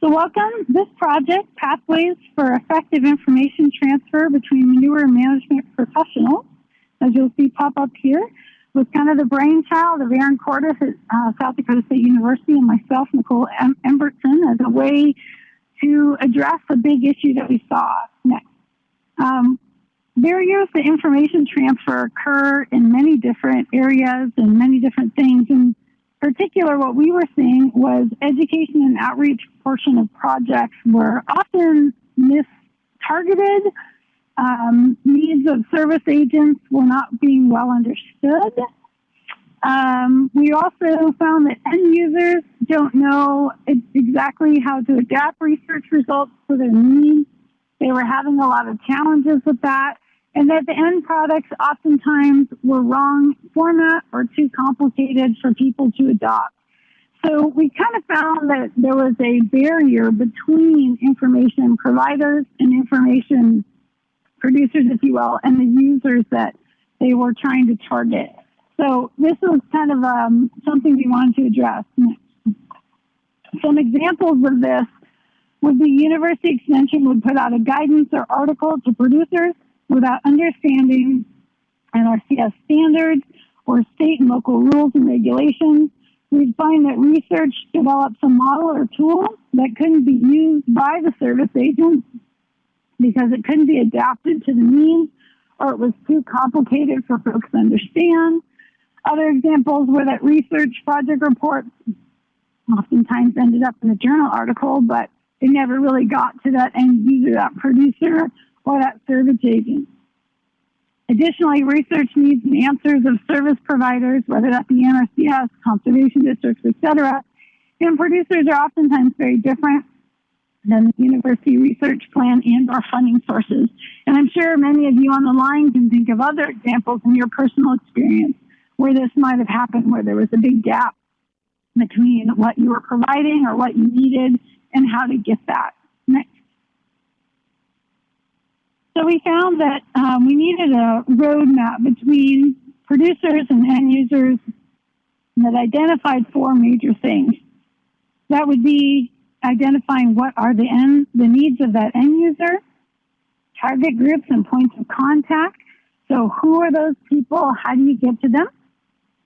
So welcome this project, Pathways for Effective Information Transfer Between Manure Management Professionals, as you'll see pop up here, was kind of the brainchild of Erin Cortus at uh, South Dakota State University and myself, Nicole em Embertson, as a way to address a big issue that we saw next. Um, barriers to information transfer occur in many different areas and many different things. And particular, what we were seeing was education and outreach portion of projects were often mistargeted. Um, needs of service agents were not being well understood. Um, we also found that end users don't know exactly how to adapt research results to their needs. They were having a lot of challenges with that and that the end products oftentimes were wrong format or too complicated for people to adopt. So we kind of found that there was a barrier between information providers and information producers, if you will, and the users that they were trying to target. So this was kind of um, something we wanted to address. Some examples of this would be University Extension would put out a guidance or article to producers without understanding NRCS standards or state and local rules and regulations. We'd find that research develops a model or tool that couldn't be used by the service agent because it couldn't be adapted to the needs or it was too complicated for folks to understand. Other examples were that research project reports oftentimes ended up in a journal article, but it never really got to that end user, that producer, or that service agent. Additionally, research needs and answers of service providers, whether that be NRCS, conservation districts, etc. And producers are oftentimes very different than the university research plan and our funding sources. And I'm sure many of you on the line can think of other examples in your personal experience where this might have happened, where there was a big gap between what you were providing or what you needed and how to get that. Next. So we found that um, we needed a roadmap between producers and end users that identified four major things. That would be identifying what are the end, the needs of that end user, target groups and points of contact. So who are those people? How do you get to them?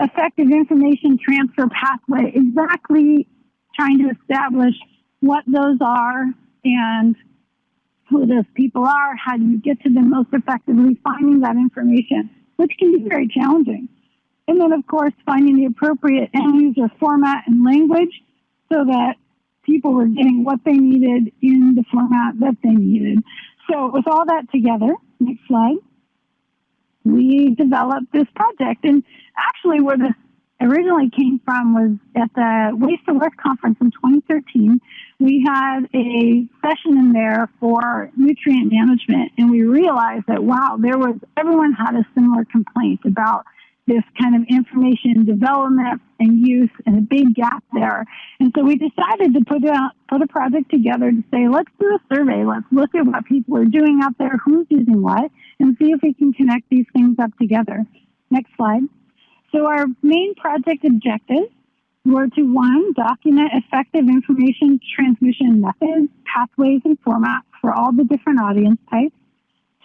Effective information transfer pathway, exactly trying to establish what those are and who those people are, how do you get to them most effectively, finding that information, which can be very challenging. And then, of course, finding the appropriate end user format and language so that people were getting what they needed in the format that they needed. So, with all that together, next slide, we developed this project. And actually, where this originally came from was at the Waste to Worth conference in 2013 we had a session in there for nutrient management, and we realized that wow, there was everyone had a similar complaint about this kind of information development and use and a big gap there. And so we decided to put out put a project together to say, let's do a survey, let's look at what people are doing out there, who's using what, and see if we can connect these things up together. Next slide. So our main project objectives were to one, document effective information transmission methods, pathways, and formats for all the different audience types.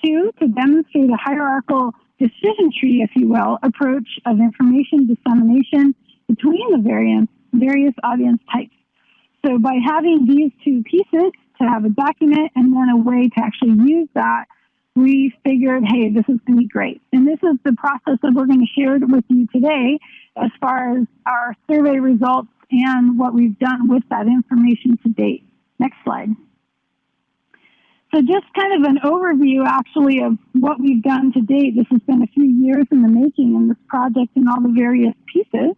Two, to demonstrate a hierarchical decision tree, if you will, approach of information dissemination between the various, various audience types. So by having these two pieces, to have a document and then a way to actually use that, we figured, hey, this is going to be great. And this is the process that we're going to share with you today as far as our survey results and what we've done with that information to date. Next slide. So just kind of an overview actually of what we've done to date. This has been a few years in the making in this project and all the various pieces.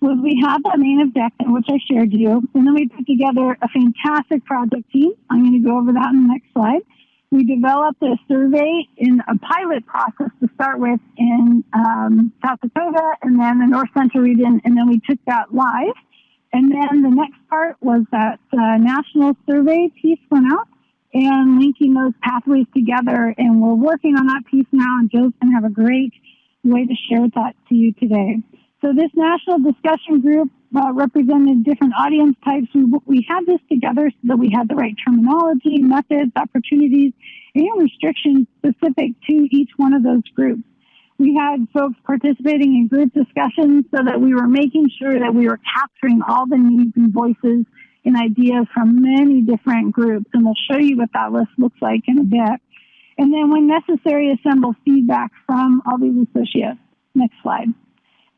Was we had that main objective, which I shared you, and then we put together a fantastic project team. I'm going to go over that in the next slide we developed a survey in a pilot process to start with in um, South Dakota and then the North Central region, and then we took that live. And then the next part was that uh, national survey piece went out and linking those pathways together. And we're working on that piece now, and Joe's going to have a great way to share that to you today. So this national discussion group uh, represented different audience types. We, we had this together so that we had the right terminology, methods, opportunities, and restrictions specific to each one of those groups. We had folks participating in group discussions so that we were making sure that we were capturing all the needs and voices and ideas from many different groups. And we'll show you what that list looks like in a bit. And then when necessary, assemble feedback from all these associates. Next slide.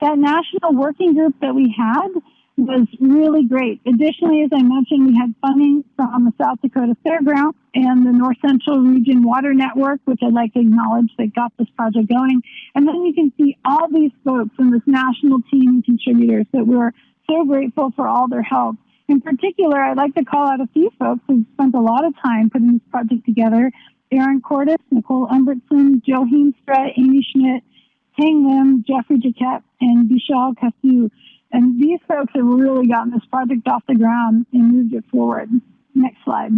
That national working group that we had was really great. Additionally, as I mentioned, we had funding from the South Dakota Fairground and the North Central Region Water Network, which I'd like to acknowledge that got this project going. And then you can see all these folks in this national team and contributors that we're so grateful for all their help. In particular, I'd like to call out a few folks who spent a lot of time putting this project together. Erin Cortus, Nicole Embertson, Joe Heemstra, Amy Schmidt, Lim, Jeffrey Jacquet, and Vishal Kasu. And these folks have really gotten this project off the ground and moved it forward. Next slide.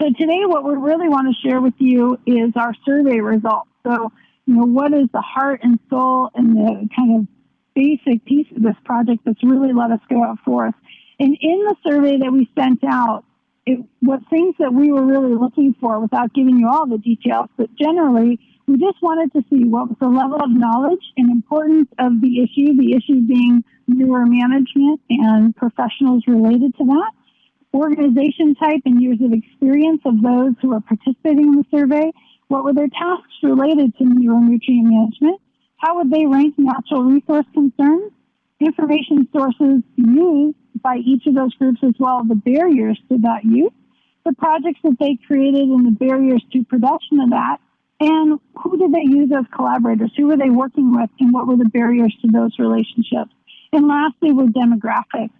So today what we really want to share with you is our survey results. So, you know, what is the heart and soul and the kind of basic piece of this project that's really let us go out forth. And in the survey that we sent out, it, what things that we were really looking for without giving you all the details, but generally we just wanted to see what was the level of knowledge and importance of the issue, the issue being manure management and professionals related to that, organization type and years of experience of those who are participating in the survey, what were their tasks related to manure nutrient management, how would they rank natural resource concerns, information sources used by each of those groups as well, the barriers to that use, the projects that they created and the barriers to production of that, and who did they use as collaborators? Who were they working with? And what were the barriers to those relationships? And lastly, were demographics.